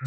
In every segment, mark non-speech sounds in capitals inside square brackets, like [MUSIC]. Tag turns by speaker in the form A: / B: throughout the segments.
A: So,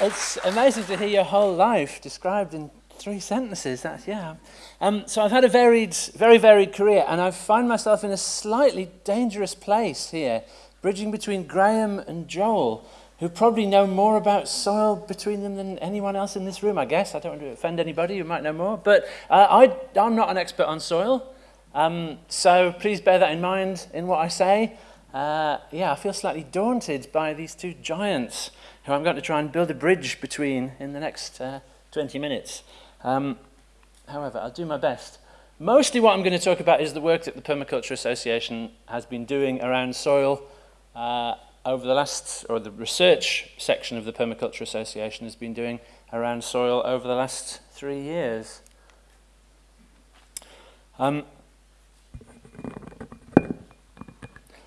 A: it's amazing to hear your whole life described in three sentences. That's, yeah. Um, so I've had a varied, very varied career, and I find myself in a slightly dangerous place here, bridging between Graham and Joel, who probably know more about soil between them than anyone else in this room, I guess. I don't want to offend anybody who might know more, but uh, I, I'm not an expert on soil, um, so please bear that in mind in what I say. Uh, yeah, I feel slightly daunted by these two giants who I'm going to try and build a bridge between in the next uh, 20 minutes. Um, however, I'll do my best. Mostly what I'm going to talk about is the work that the Permaculture Association has been doing around soil uh, over the last, or the research section of the Permaculture Association has been doing around soil over the last three years. Um,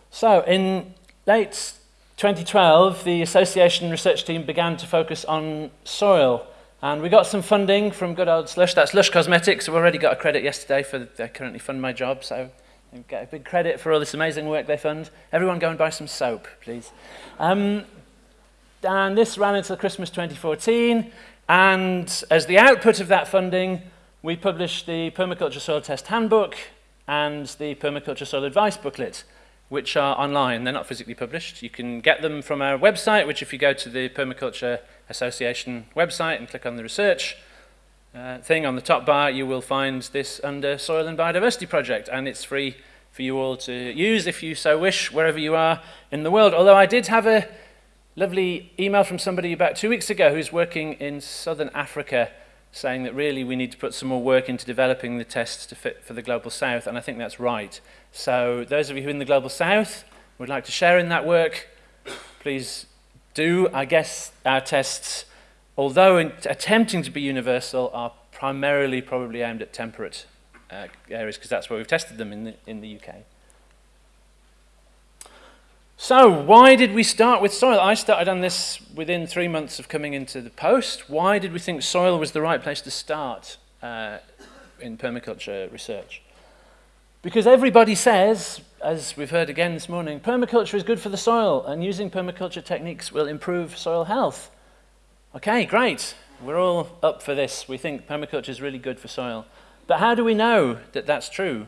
A: so in late 2012, the association research team began to focus on soil. And we got some funding from good old Slush. That's Lush Cosmetics. We've already got a credit yesterday for they currently fund my job, so and get a big credit for all this amazing work they fund. Everyone go and buy some soap, please. Um, and this ran until Christmas 2014. And as the output of that funding, we published the Permaculture Soil Test Handbook and the Permaculture Soil Advice Booklet, which are online. They're not physically published. You can get them from our website, which if you go to the Permaculture Association website and click on the research, uh, thing on the top bar, you will find this under Soil and Biodiversity Project, and it's free for you all to use if you so wish, wherever you are in the world. Although I did have a lovely email from somebody about two weeks ago who's working in southern Africa saying that really we need to put some more work into developing the tests to fit for the Global South, and I think that's right. So those of you who are in the Global South would like to share in that work, please do. I guess our tests, although attempting to be universal, are primarily probably aimed at temperate uh, areas, because that's where we've tested them in the, in the UK. So, why did we start with soil? I started on this within three months of coming into the post. Why did we think soil was the right place to start uh, in permaculture research? Because everybody says, as we've heard again this morning, permaculture is good for the soil, and using permaculture techniques will improve soil health. Okay, great. We're all up for this. We think permaculture is really good for soil. But how do we know that that's true?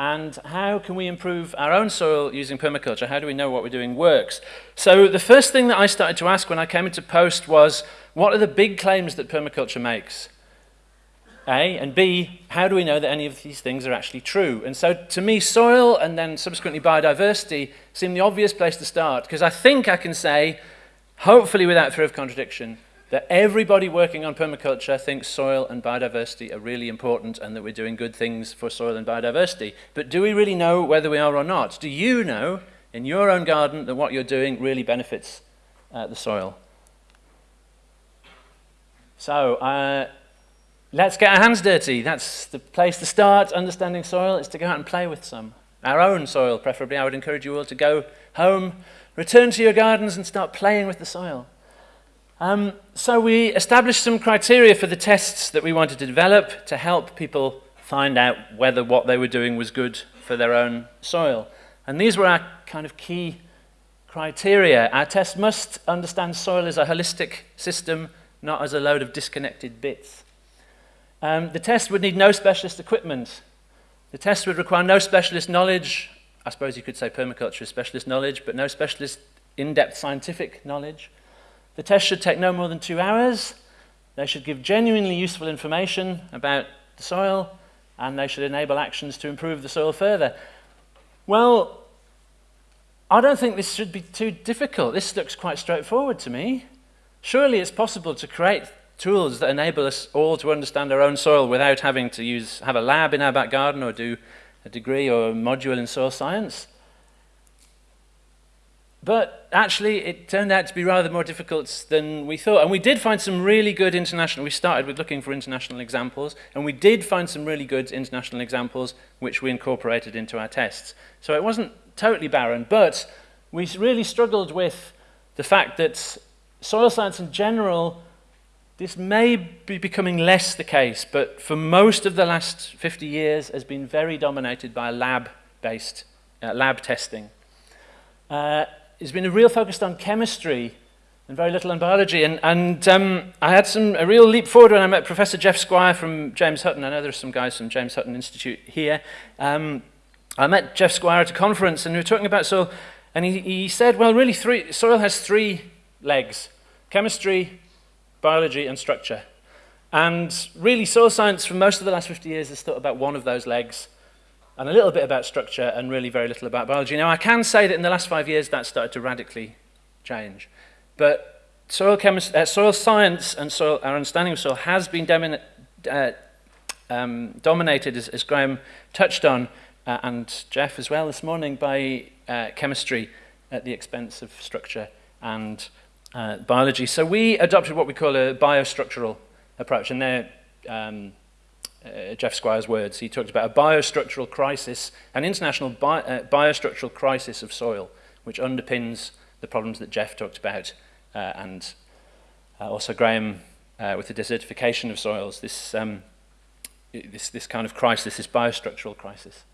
A: and how can we improve our own soil using permaculture? How do we know what we're doing works? So the first thing that I started to ask when I came into post was, what are the big claims that permaculture makes? A, and B, how do we know that any of these things are actually true? And so to me, soil and then subsequently biodiversity seem the obvious place to start, because I think I can say, hopefully without fear of contradiction, that everybody working on permaculture thinks soil and biodiversity are really important and that we're doing good things for soil and biodiversity. But do we really know whether we are or not? Do you know in your own garden that what you're doing really benefits uh, the soil? So uh, let's get our hands dirty. That's the place to start understanding soil is to go out and play with some. Our own soil, preferably. I would encourage you all to go home, return to your gardens and start playing with the soil. Um, so we established some criteria for the tests that we wanted to develop to help people find out whether what they were doing was good for their own soil. And these were our kind of key criteria. Our test must understand soil as a holistic system, not as a load of disconnected bits. Um, the test would need no specialist equipment. The test would require no specialist knowledge. I suppose you could say permaculture is specialist knowledge, but no specialist in-depth scientific knowledge. The test should take no more than two hours. They should give genuinely useful information about the soil, and they should enable actions to improve the soil further. Well, I don't think this should be too difficult. This looks quite straightforward to me. Surely it's possible to create tools that enable us all to understand our own soil without having to use, have a lab in our back garden or do a degree or a module in soil science. But actually, it turned out to be rather more difficult than we thought. And we did find some really good international, we started with looking for international examples, and we did find some really good international examples which we incorporated into our tests. So it wasn't totally barren, but we really struggled with the fact that soil science in general This may be becoming less the case, but for most of the last 50 years has been very dominated by lab-based uh, lab testing. Uh, it's been a real focus on chemistry and very little on biology. And, and um, I had some, a real leap forward when I met Professor Jeff Squire from James Hutton. I know there's some guys from James Hutton Institute here. Um, I met Jeff Squire at a conference and we were talking about soil. And he, he said, well, really, three, soil has three legs. Chemistry, biology, and structure. And really, soil science for most of the last 50 years has thought about one of those legs and a little bit about structure and really very little about biology. Now, I can say that in the last five years, that started to radically change. But soil, uh, soil science and soil, our understanding of soil has been uh, um, dominated, as, as, Graham touched on, uh, and Jeff as well this morning, by uh, chemistry at the expense of structure and uh, biology. So we adopted what we call a biostructural approach, and they're um, uh, Jeff Squire's words. He talked about a biostructural crisis, an international bi biostructural crisis of soil, which underpins the problems that Jeff talked about uh, and uh, also Graham uh, with the desertification of soils, this, um, this, this kind of crisis, this biostructural crisis.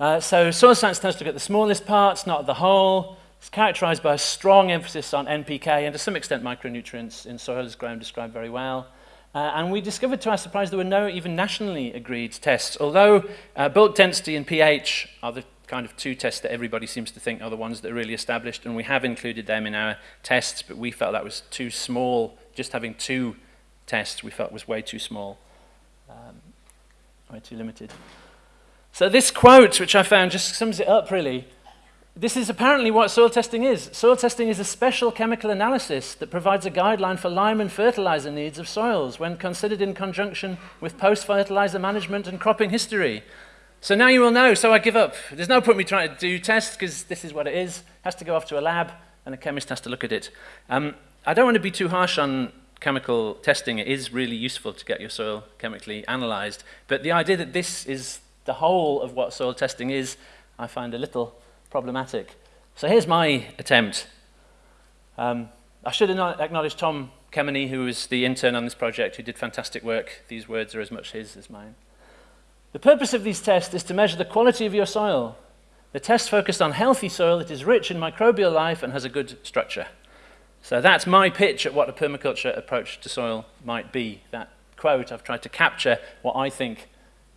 A: Uh, so soil science tends to look at the smallest parts, not the whole. It's characterized by a strong emphasis on NPK and to some extent micronutrients in soil, as Graham described very well. Uh, and we discovered to our surprise there were no even nationally agreed tests, although uh, bulk density and pH are the kind of two tests that everybody seems to think are the ones that are really established, and we have included them in our tests, but we felt that was too small. Just having two tests we felt was way too small, um, way too limited. So this quote, which I found, just sums it up really. This is apparently what soil testing is. Soil testing is a special chemical analysis that provides a guideline for lime and fertilizer needs of soils when considered in conjunction with post-fertilizer management and cropping history. So now you will know, so I give up. There's no point me trying to do tests because this is what it is. It has to go off to a lab and a chemist has to look at it. Um, I don't want to be too harsh on chemical testing. It is really useful to get your soil chemically analyzed. But the idea that this is the whole of what soil testing is, I find a little problematic. So here's my attempt. Um, I should acknowledge Tom Kemeny, who was the intern on this project, who did fantastic work. These words are as much his as mine. The purpose of these tests is to measure the quality of your soil. The test focused on healthy soil that is rich in microbial life and has a good structure. So that's my pitch at what a permaculture approach to soil might be. That quote, I've tried to capture what I think,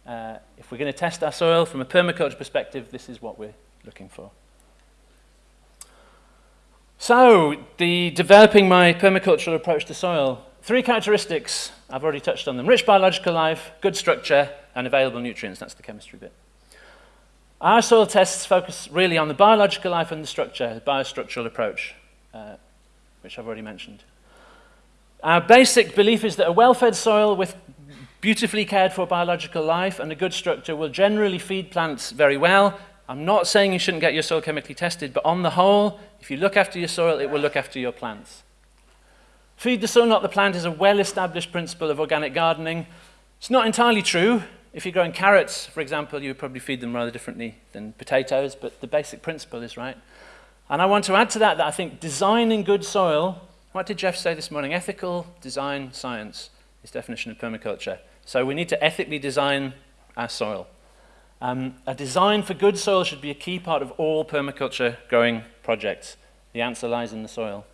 A: uh, if we're going to test our soil from a permaculture perspective, this is what we're looking for. So, the developing my permacultural approach to soil. Three characteristics, I've already touched on them. Rich biological life, good structure, and available nutrients. That's the chemistry bit. Our soil tests focus really on the biological life and the structure, the biostructural approach, uh, which I've already mentioned. Our basic belief is that a well-fed soil with beautifully cared for biological life and a good structure will generally feed plants very well. I'm not saying you shouldn't get your soil chemically tested, but on the whole, if you look after your soil, it will look after your plants. Feed the soil, not the plant, is a well-established principle of organic gardening. It's not entirely true. If you're growing carrots, for example, you would probably feed them rather differently than potatoes, but the basic principle is right. And I want to add to that that I think designing good soil, what did Jeff say this morning? Ethical design science is definition of permaculture. So we need to ethically design our soil. Um, a design for good soil should be a key part of all permaculture growing projects. The answer lies in the soil.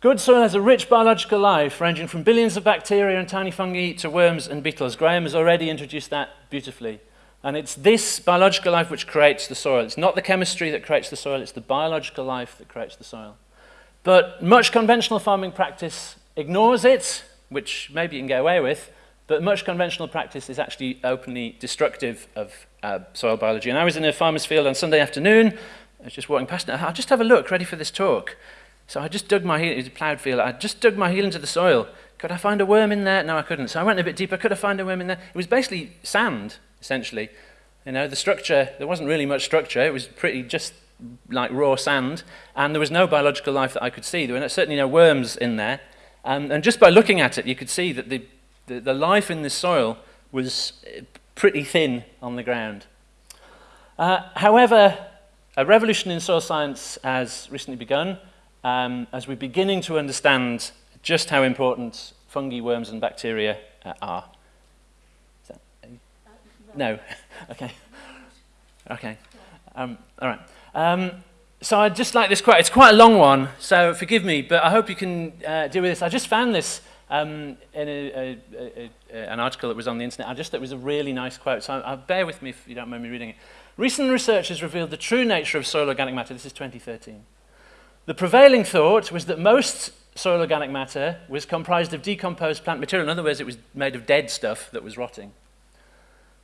A: Good soil has a rich biological life, ranging from billions of bacteria and tiny fungi to worms and beetles. Graham has already introduced that beautifully. And it's this biological life which creates the soil. It's not the chemistry that creates the soil, it's the biological life that creates the soil. But much conventional farming practice ignores it, which maybe you can get away with, but much conventional practice is actually openly destructive of uh, soil biology. And I was in a farmer's field on Sunday afternoon, I was just walking past it, I'll just have a look, ready for this talk. So I just dug my heel, it was a ploughed field, I just dug my heel into the soil. Could I find a worm in there? No, I couldn't. So I went a bit deeper, could I find a worm in there? It was basically sand, essentially. You know, the structure, there wasn't really much structure, it was pretty just like raw sand, and there was no biological life that I could see. There were certainly no worms in there. Um, and just by looking at it, you could see that the, the, the life in this soil was pretty thin on the ground. Uh, however, a revolution in soil science has recently begun, um, as we're beginning to understand just how important fungi, worms, and bacteria uh, are. That, no. [LAUGHS] okay. Okay. Um, all right. Um, so I'd just like this quote. It's quite a long one, so forgive me, but I hope you can uh, deal with this. I just found this um, in a, a, a, an article that was on the internet. I just it was a really nice quote, so I, I, bear with me if you don't mind me reading it. Recent research has revealed the true nature of soil organic matter. This is 2013. The prevailing thought was that most soil organic matter was comprised of decomposed plant material. In other words, it was made of dead stuff that was rotting.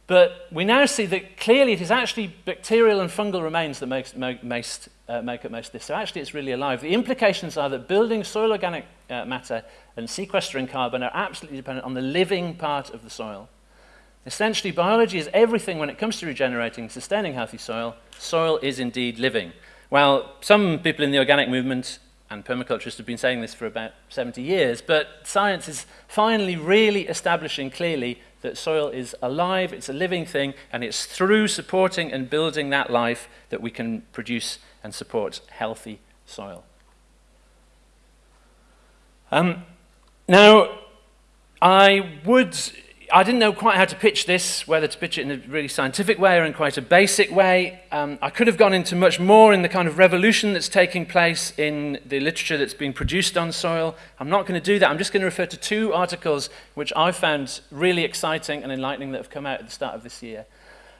A: But we now see that clearly it is actually bacterial and fungal remains that make, most, uh, make up most of this. So actually it's really alive. The implications are that building soil organic uh, matter and sequestering carbon are absolutely dependent on the living part of the soil. Essentially, biology is everything when it comes to regenerating, sustaining healthy soil. Soil is indeed living. While some people in the organic movement and permaculturists have been saying this for about 70 years, but science is finally really establishing clearly that soil is alive, it's a living thing, and it's through supporting and building that life that we can produce and support healthy soil. Um, now, I would I didn't know quite how to pitch this, whether to pitch it in a really scientific way or in quite a basic way. Um, I could have gone into much more in the kind of revolution that's taking place in the literature that's being produced on soil. I'm not going to do that. I'm just going to refer to two articles which I found really exciting and enlightening that have come out at the start of this year.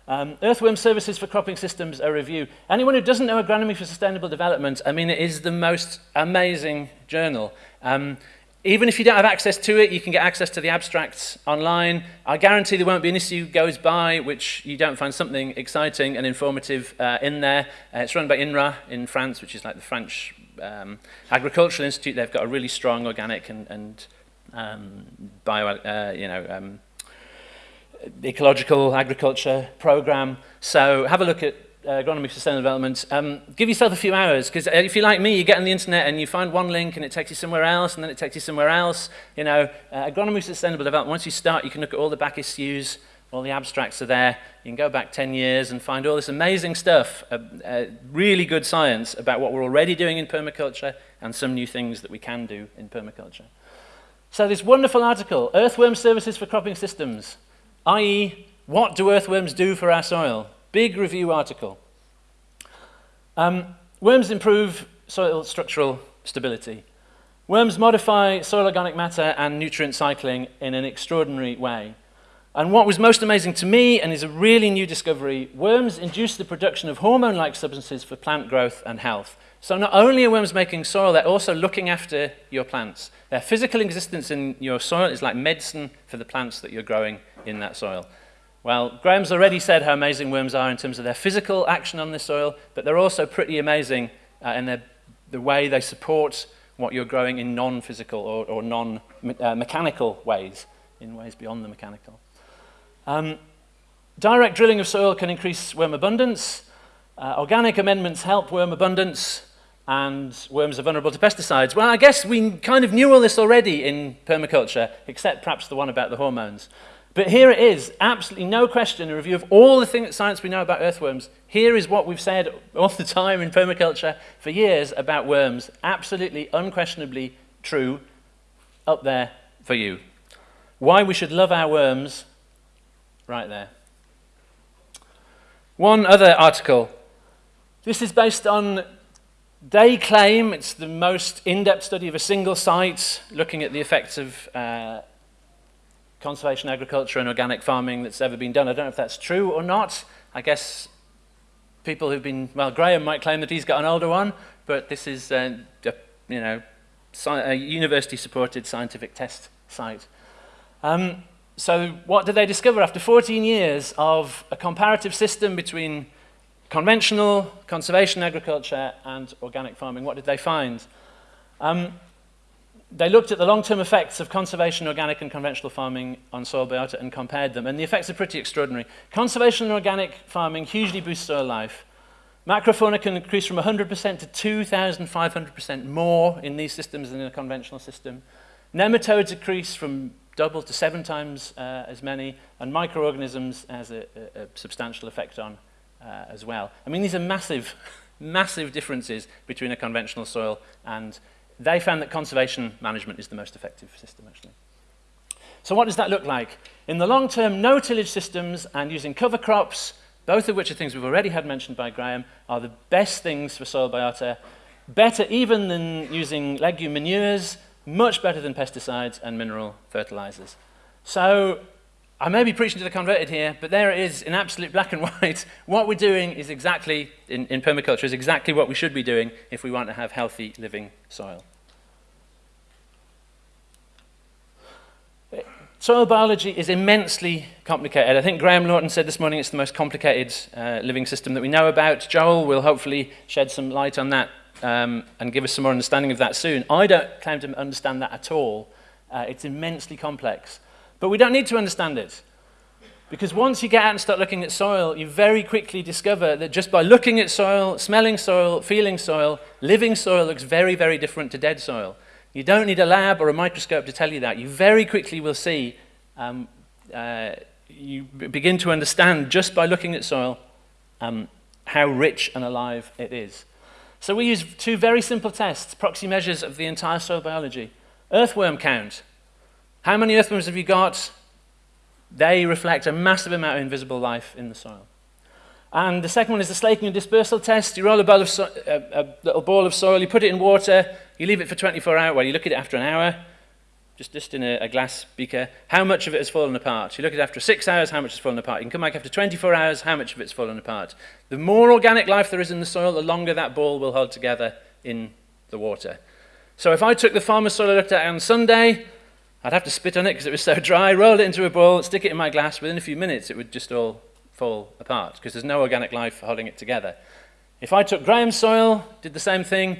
A: Um, Earthworm Services for Cropping Systems, a review. Anyone who doesn't know Agronomy for Sustainable Development, I mean, it is the most amazing journal. Um, even if you don't have access to it, you can get access to the abstracts online. I guarantee there won't be an issue goes by which you don't find something exciting and informative uh, in there. Uh, it's run by INRA in France, which is like the French um, Agricultural Institute. They've got a really strong organic and, and um, bio, uh, you know, um, ecological agriculture program. So have a look at agronomy for sustainable development, um, give yourself a few hours because uh, if you're like me, you get on the internet and you find one link and it takes you somewhere else and then it takes you somewhere else. You know, uh, agronomy for sustainable development, once you start, you can look at all the back issues, all the abstracts are there. You can go back 10 years and find all this amazing stuff, uh, uh, really good science about what we're already doing in permaculture and some new things that we can do in permaculture. So this wonderful article, Earthworm Services for Cropping Systems, i.e., what do earthworms do for our soil? Big review article. Um, worms improve soil structural stability. Worms modify soil organic matter and nutrient cycling in an extraordinary way. And what was most amazing to me, and is a really new discovery, worms induce the production of hormone-like substances for plant growth and health. So not only are worms making soil, they're also looking after your plants. Their physical existence in your soil is like medicine for the plants that you're growing in that soil. Well, Graham's already said how amazing worms are in terms of their physical action on the soil, but they're also pretty amazing uh, in their, the way they support what you're growing in non-physical or, or non-mechanical uh, ways, in ways beyond the mechanical. Um, direct drilling of soil can increase worm abundance. Uh, organic amendments help worm abundance, and worms are vulnerable to pesticides. Well, I guess we kind of knew all this already in permaculture, except perhaps the one about the hormones. But here it is, absolutely no question, a review of all the things, science we know about earthworms. Here is what we've said all the time in permaculture for years about worms. Absolutely, unquestionably true, up there for you. Why we should love our worms, right there. One other article. This is based on they claim it's the most in-depth study of a single site looking at the effects of uh, conservation agriculture and organic farming that's ever been done. I don't know if that's true or not. I guess people who've been, well, Graham might claim that he's got an older one, but this is, a, you know, a university-supported scientific test site. Um, so what did they discover after 14 years of a comparative system between conventional conservation agriculture and organic farming? What did they find? Um, they looked at the long-term effects of conservation, organic and conventional farming on soil biota and compared them, and the effects are pretty extraordinary. Conservation and organic farming hugely boost soil life. Macrofauna can increase from 100% to 2,500% more in these systems than in a conventional system. Nematodes increase from double to seven times uh, as many, and microorganisms has a, a, a substantial effect on uh, as well. I mean, these are massive [LAUGHS] massive differences between a conventional soil and they found that conservation management is the most effective system actually. So what does that look like? In the long term, no tillage systems and using cover crops, both of which are things we've already had mentioned by Graham, are the best things for soil biota, better even than using legume manures, much better than pesticides and mineral fertilizers. So I may be preaching to the converted here, but there it is in absolute black and [LAUGHS] white. what we're doing is exactly, in, in permaculture, is exactly what we should be doing if we want to have healthy living soil. Soil biology is immensely complicated. I think Graham Lawton said this morning it's the most complicated uh, living system that we know about. Joel will hopefully shed some light on that um, and give us some more understanding of that soon. I don't claim to understand that at all. Uh, it's immensely complex. But we don't need to understand it. Because once you get out and start looking at soil, you very quickly discover that just by looking at soil, smelling soil, feeling soil, living soil looks very, very different to dead soil. You don't need a lab or a microscope to tell you that. You very quickly will see, um, uh, you begin to understand just by looking at soil um, how rich and alive it is. So we use two very simple tests, proxy measures of the entire soil biology. Earthworm count. How many earthworms have you got? They reflect a massive amount of invisible life in the soil. And the second one is the slaking and dispersal test. You roll a, of so a, a little ball of soil, you put it in water, you leave it for 24 hours, well, you look at it after an hour, just, just in a, a, glass beaker, how much of it has fallen apart? You look at it after six hours, how much has fallen apart? You can come back after 24 hours, how much of it's fallen apart? The more organic life there is in the soil, the longer that ball will hold together in the water. So if I took the farmer's soil I looked at on Sunday, I'd have to spit on it because it was so [LAUGHS] dry, roll it into a ball, stick it in my glass, within a few minutes it would just all fall apart because there's no organic life holding it together. If I took Graham's soil, did the same thing,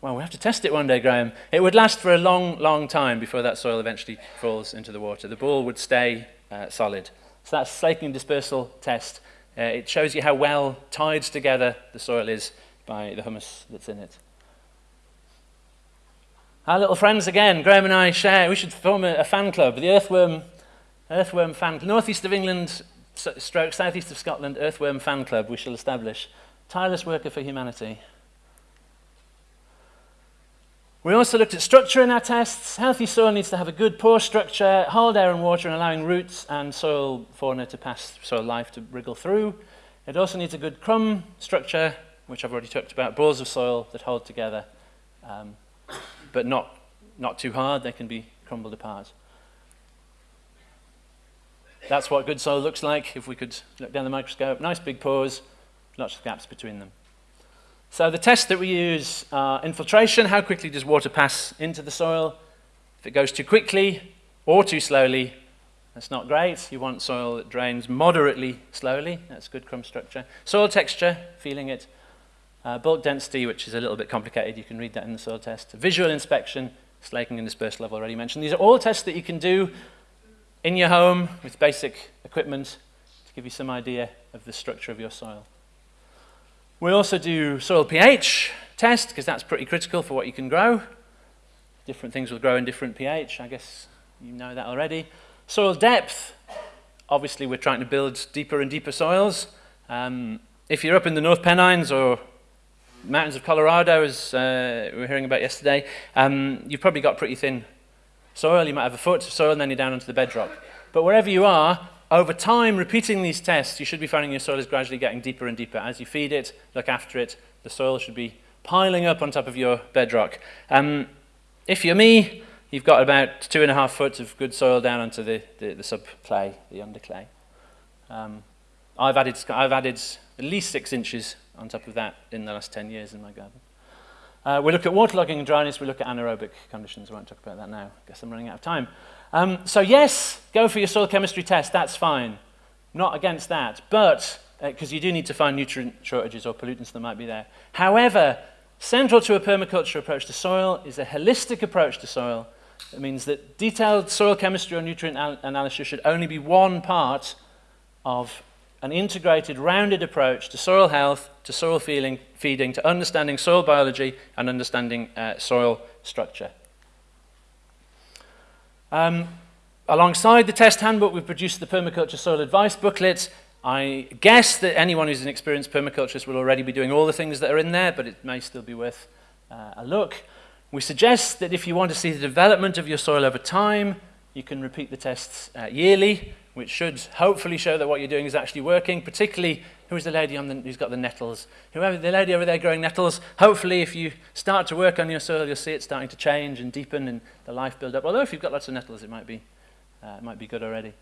A: well, we have to test it one day, Graham. It would last for a long, long time before that soil eventually falls into the water. The ball would stay uh, solid. So that's slaking dispersal test. Uh, it shows you how well tied together the soil is by the humus that's in it. Our little friends again, Graham and I share, we should form a, a fan club, the Earthworm, Earthworm Fan Northeast of England, stroke, southeast of Scotland, Earthworm Fan Club we shall establish. Tireless worker for humanity. We also looked at structure in our tests. Healthy soil needs to have a good pore structure, hold air and water, and allowing roots and soil fauna to pass, soil life to wriggle through. It also needs a good crumb structure, which I've already talked about, balls of soil that hold together, um, but not, not too hard. They can be crumbled apart. That's what good soil looks like if we could look down the microscope. Nice big pores, lots of gaps between them. So the tests that we use are infiltration, how quickly does water pass into the soil? If it goes too quickly or too slowly, that's not great. You want soil that drains moderately slowly. That's good crumb structure. Soil texture, feeling it. Uh, bulk density, which is a little bit complicated. You can read that in the soil test. Visual inspection, slaking and dispersal I've already mentioned. These are all tests that you can do in your home with basic equipment to give you some idea of the structure of your soil. We also do soil pH test, because that's pretty critical for what you can grow. Different things will grow in different pH, I guess you know that already. Soil depth, obviously we're trying to build deeper and deeper soils. Um, if you're up in the North Pennines or mountains of Colorado, as uh, we were hearing about yesterday, um, you've probably got pretty thin soil. You might have a foot of soil and then you're down onto the bedrock. But wherever you are, over time, repeating these tests, you should be finding your soil is gradually getting deeper and deeper. As you feed it, look after it, the soil should be piling up on top of your bedrock. Um, if you're me, you've got about two and a half foot of good soil down onto the, the, the subclay, the underclay. Um, I've, added, I've added at least six inches on top of that in the last 10 years in my garden. Uh, we look at waterlogging and dryness, we look at anaerobic conditions. I won't talk about that now. I guess I'm running out of time. Um, so yes, go for your soil chemistry test, that's fine. Not against that, but, because uh, you do need to find nutrient shortages or pollutants that might be there. However, central to a permaculture approach to soil is a holistic approach to soil. It means that detailed soil chemistry or nutrient analysis should only be one part of an integrated, rounded approach to soil health, to soil feeling, feeding, to understanding soil biology and understanding uh, soil structure. Um, alongside the test handbook, we've produced the Permaculture Soil Advice booklet. I guess that anyone who's an experienced permaculturist will already be doing all the things that are in there, but it may still be worth uh, a look. We suggest that if you want to see the development of your soil over time, you can repeat the tests uh, yearly, which should hopefully show that what you're doing is actually working, particularly who's the lady on the, who's got the nettles? Whoever, the lady over there growing nettles, hopefully if you start to work on your soil, you'll see it starting to change and deepen and the life build up. Although if you've got lots of nettles, it might be, uh, it might be good already.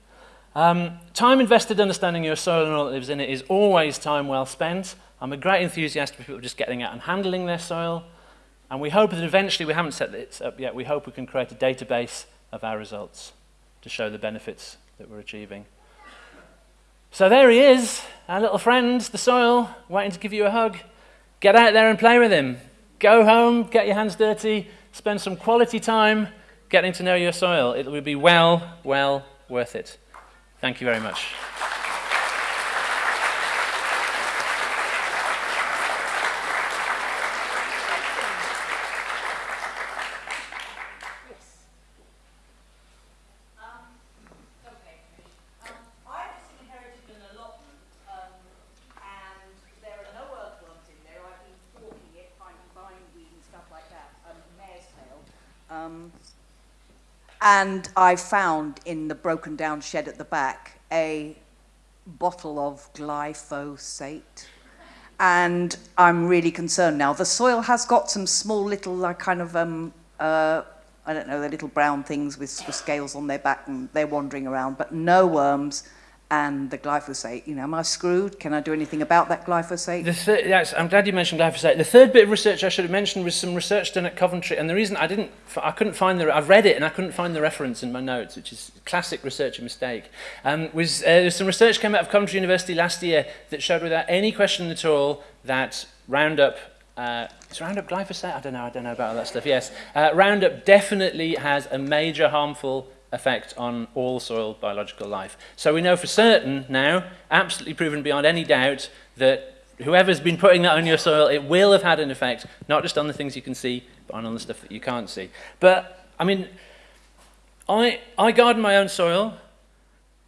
A: Um, time invested understanding your soil and all that lives in it is always time well spent. I'm a great enthusiast for people just getting out and handling their soil. And we hope that eventually, we haven't set this up yet, we hope we can create a database of our results to show the benefits that we're achieving. So there he is, our little friend, the soil, waiting to give you a hug. Get out there and play with him. Go home, get your hands dirty, spend some quality time getting to know your soil. It will be well, well worth it. Thank you very much.
B: And I found in the broken down shed at the back a bottle of glyphosate. And I'm really concerned now. The soil has got some small little like kind of, um, uh, I don't know, the little brown things with, with scales on their back and they're wandering around, but no worms and the glyphosate. You know, am I screwed? Can I do anything about that glyphosate?
A: The yes, I'm glad you mentioned glyphosate. The third bit of research I should have mentioned was some research done at Coventry, and the reason I didn't, I couldn't find the, I've read it and I couldn't find the reference in my notes, which is classic researcher mistake, um, was uh, some research came out of Coventry University last year that showed without any question at all that Roundup uh, is Roundup glyphosate? I don't know. I don't know about all that stuff. Yes, uh, Roundup definitely has a major harmful effect on all soil biological life. So we know for certain now, absolutely proven beyond any doubt, that whoever's been putting that on your soil, it will have had an effect, not just on the things you can see, but on all the stuff that you can't see. But, I mean, I, I garden my own soil,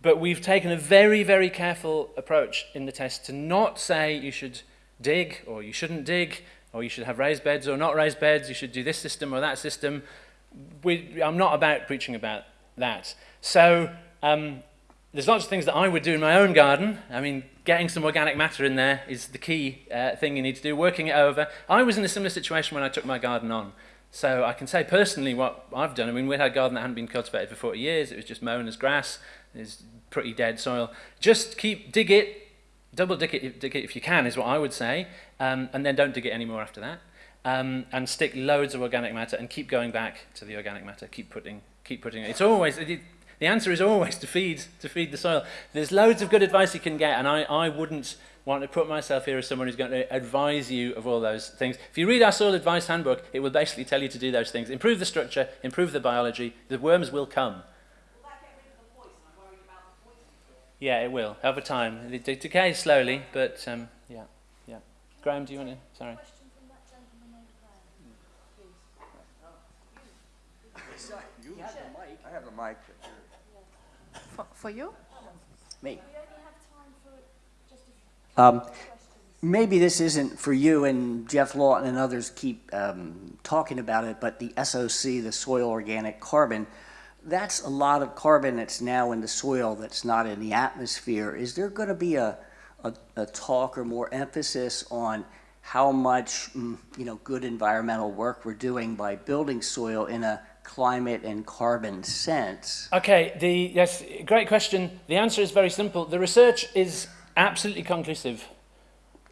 A: but we've taken a very, very careful approach in the test to not say you should dig or you shouldn't dig or you should have raised beds or not raised beds, you should do this system or that system. We, I'm not about preaching about that. So um, there's lots of things that I would do in my own garden. I mean, getting some organic matter in there is the key uh, thing you need to do, working it over. I was in a similar situation when I took my garden on. So I can say personally what I've done. I mean, we had a garden that hadn't been cultivated for 40 years. It was just mown as grass. It's pretty dead soil. Just keep, dig it, double dig it, dig it if you can, is what I would say. Um, and then don't dig it anymore after that. Um, and stick loads of organic matter and keep going back to the organic matter. Keep putting keep putting it. It's always, it, the answer is always to feed, to feed the soil. There's loads of good advice you can get, and I, I wouldn't want to put myself here as someone who's going to advise you of all those things. If you read our soil advice handbook, it will basically tell you to do those things. Improve the structure, improve the biology, the worms will come. Yeah, it will, over time. It decays slowly, but um, yeah, yeah. Graham, do you want to? Sorry.
C: Mic.
B: For, for you?
C: Me. Um, maybe this isn't for you and Jeff Lawton and others keep um, talking about it, but the SOC, the soil organic carbon, that's a lot of carbon that's now in the soil that's not in the atmosphere. Is there going to be a, a, a, talk or more emphasis on how much, mm, you know, good environmental work we're doing by building soil in a climate and carbon sense?
A: Okay, the, yes, great question. The answer is very simple. The research is absolutely conclusive.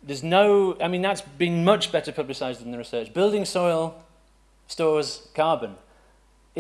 A: There's no, I mean, that's been much better publicized than the research. Building soil stores carbon.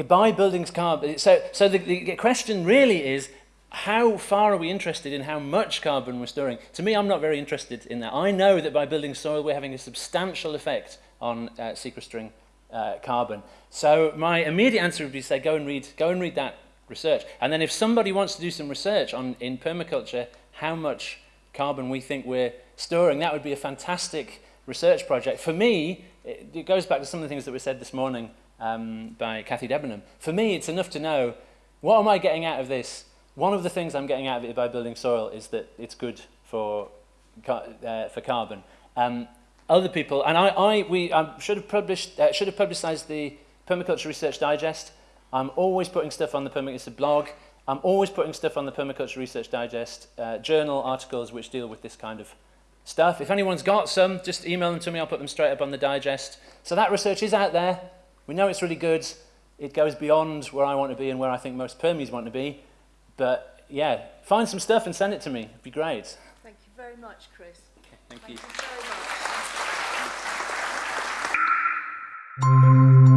A: By buildings carbon, so, so the, the question really is, how far are we interested in how much carbon we're storing? To me, I'm not very interested in that. I know that by building soil, we're having a substantial effect on uh, sequestering uh, carbon. So my immediate answer would be to say, go and read, go and read that research. And then if somebody wants to do some research on in permaculture, how much carbon we think we're storing, that would be a fantastic research project. For me, it, it goes back to some of the things that were said this morning um, by Kathy Debenham. For me, it's enough to know, what am I getting out of this? one of the things I'm getting out of it by building soil is that it's good for, uh, for carbon. Um, other people, and I, I we I should have published, uh, should have publicised the Permaculture Research Digest. I'm always putting stuff on the Permaculture blog. I'm always putting stuff on the Permaculture Research Digest uh, journal articles which deal with this kind of stuff. If anyone's got some, just email them to me. I'll put them straight up on the digest. So that research is out there. We know it's really good. It goes beyond where I want to be and where I think most Permies want to be. But yeah, find some stuff and send it to me. It'd be great.
D: Thank you very much, Chris.
A: Thank
D: Thank
A: you.
D: you Música